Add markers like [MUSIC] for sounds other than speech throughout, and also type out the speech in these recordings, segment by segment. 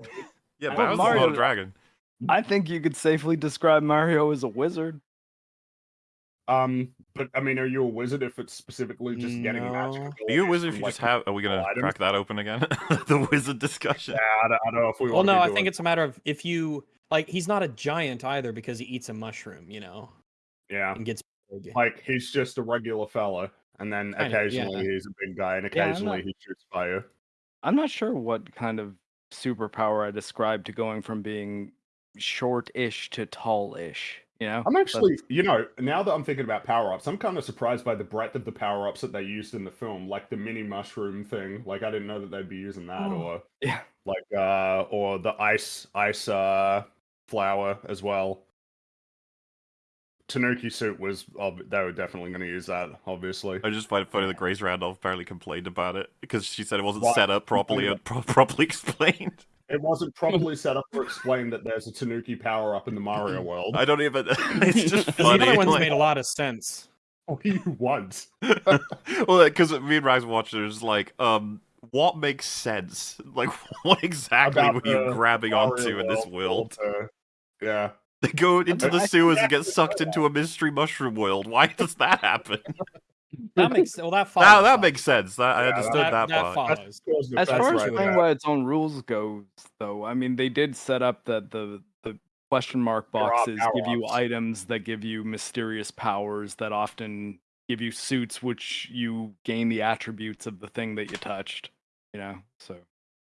[LAUGHS] Yeah, I- Bowser's Mario- not a dragon. I think you could safely describe Mario as a wizard. Um, but I mean, are you a wizard if it's specifically just getting No. magic? Are you a wizard if you like, just have? Are we gonna items? crack that open again? [LAUGHS] the wizard discussion. Yeah, I don't, I don't know if we. Well, wanna no, be I doing- think it's a matter of if you like. He's not a giant either because he eats a mushroom, you know, yeah. and gets big. Like he's just a regular fella, and then Kind of, yeah. occasionally he's a big guy, and Yeah, occasionally not- he shoots fire. I'm not sure what kind of superpower I described to going from being short-ish to tall-ish. You know, I'm But- actually, you know, now that I'm thinking about power ups, I'm kind of surprised by the breadth of the power ups that they used in the film, like the mini mushroom thing. Like I didn't know that they'd be using that, Oh. or yeah. like uh, or the ice ice uh flower as well. Tanuki suit was, ob- they were definitely going to use that, obviously. I just find it funny that Grace Randolph apparently complained about it because she said it wasn't Why? set up properly and pro- properly [LAUGHS] explained. It wasn't properly set up or explained that there's a Tanuki power up in the Mario world. I don't even. [LAUGHS] It's just [LAUGHS] the funny. other ones like- made a lot of sense. What do you want? well, because me and Rags watched it, it was like, um, what makes sense? Like, what exactly About were you grabbing Mario onto in this world? uh, yeah. [LAUGHS] They go into the sewers and get sucked into a mystery mushroom world. Why does that happen? [LAUGHS] That makes well that [LAUGHS] follows. That, that makes sense. That I understood that, that, that part. follows. That's because the as far as right playing there. by its own rules goes, though, I mean, they did set up that the the question mark boxes give you power-ups. items that give you mysterious powers that often give you suits which you gain the attributes of the thing that you touched. You know, so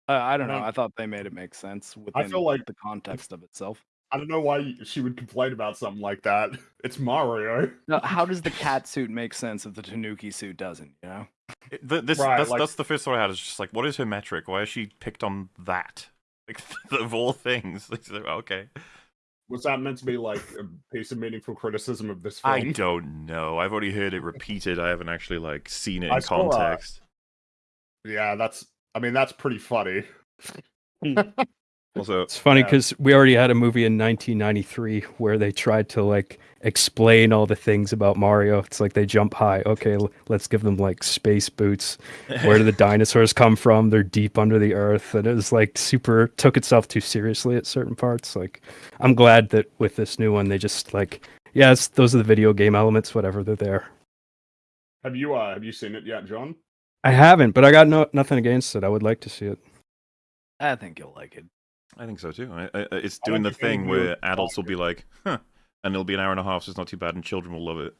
uh, I don't know. don't- I thought they made it make sense within feel like the context of itself. I don't know why she would complain about something like that. [LAUGHS] It's Mario. Now, [LAUGHS] how does the cat suit make sense if the Tanuki suit doesn't? You know. It- th- this, Right, that's, like- that's the first thought I had. Is just like, what is her metric? Why is she picked on that? [LAUGHS] Like, of all things. Like, okay. Was that meant to be like a piece of meaningful criticism of this film? I don't know. I've already heard it repeated. I haven't actually like seen it in saw, uh, context. Yeah, that's. I mean, that's pretty funny. Also, It's funny Yeah. because we already had a movie in 1993 where they tried to like explain all the things about Mario. It's like they jump high. Okay, l- let's give them like space boots. Where do the [LAUGHS] dinosaurs come from? They're deep under the earth, and it was like super took itself too seriously at certain parts. Like, I'm glad that with this new one they just like, yeah, those are the video game elements. Whatever, they're there. Have you uh have you seen it yet, John? I haven't, but I got no nothing against it. I would like to see it. I think you'll like it. I think so too. I, I, it's I doing the thing where would adults will be like, huh, and it'll be an hour and a half, so it's not too bad, and children will love it.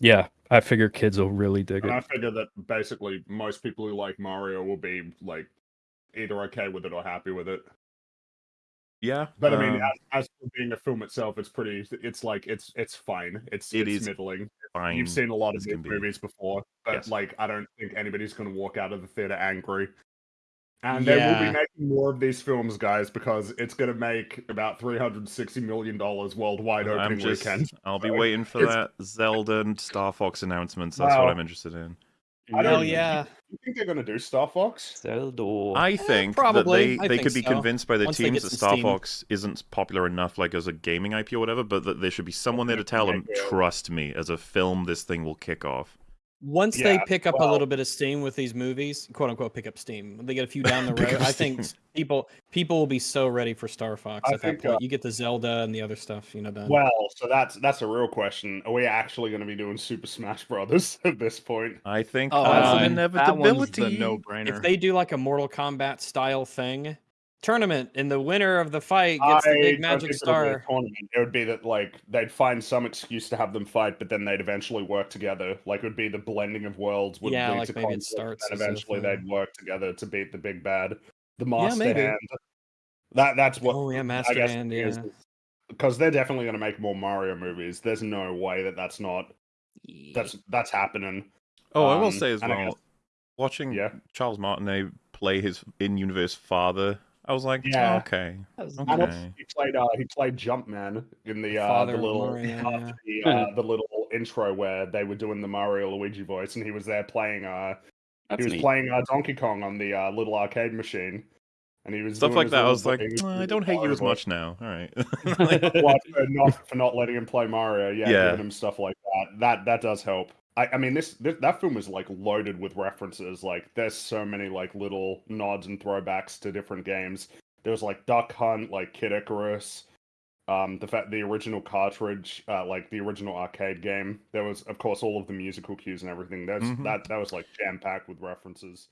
Yeah, I figure kids will really dig And I figure that basically most people who like Mario will be like either okay with it or happy with it. Yeah, But I mean, um, as, as for being a film itself, it's pretty. It's like it's it's fine. It's It it's is middling. fine. You've seen a lot of as these be. movies before, but Yes. like I don't think anybody's going to walk out of the theater angry. And they will be making more of these films, guys, because it's going to make about three hundred sixty million dollars worldwide I'm opening just, weekend. I'll be So waiting for that Zelda and Star Fox announcements. That's what I'm interested in. I don't Hell yeah. You think they're going to do Star Fox? Zelda. I eh, think probably. that I they, they think could be so. convinced by their Once teams that Star steam. Fox isn't popular enough, like as a gaming IP or whatever, but that there should be someone there to tell them, trust me, as a film, this thing will kick off. Once they pick up a little bit of steam with these movies, quote unquote, pick up steam. They get a few [LAUGHS] down the road. I think people people will be so ready for Star Fox I at that point. uh, you get the Zelda and the other stuff, you know, done. Well, so that's that's a real question. Are we actually going to be doing Super Smash Brothers [LAUGHS] at this point? I think Oh, that's uh, an that one's inevitability. the no-brainer. if they do like a Mortal Kombat style thing, tournament, and the winner of the fight gets the big magic think it'll be a star. tournament. It would be that like they'd find some excuse to have them fight, but then they'd eventually work together. Like it would be the blending of worlds would Yeah, lead like to maybe it conflict, starts and eventually they'd work together to beat the big bad, the master maybe. hand. That that's what Oh yeah, I Master guess Hand. it is, Yeah. because they're definitely going to make more Mario movies. There's no way that that's not that's that's happening. Oh, I will Um, say as well, guess- watching Yeah. Charles Martinet play his in-universe father, I was like, Yeah. oh, okay, And okay. also he played uh, he played Jumpman in the uh, the little Mario, after the [LAUGHS] uh, the little intro where they were doing the Mario Luigi voice, and he was there playing uh That's he was neat. playing uh, Donkey Kong on the uh, little arcade machine, and he was Stuff doing like that. I was like, thing, "Uh, I don't hate you Mario as voice. much now. All right. [LAUGHS] [LAUGHS] What, for not for not letting him play Mario, yeah, Yeah. giving him stuff like that. That that does help. I, I mean, this, this that film is like loaded with references. Like, there's so many like little nods and throwbacks to different games. There was like Duck Hunt, like Kid Icarus, um, the fact the original cartridge, uh, like the original arcade game. There was, of course, all of the musical cues and everything. There's Mhm. that that was like jam packed with references.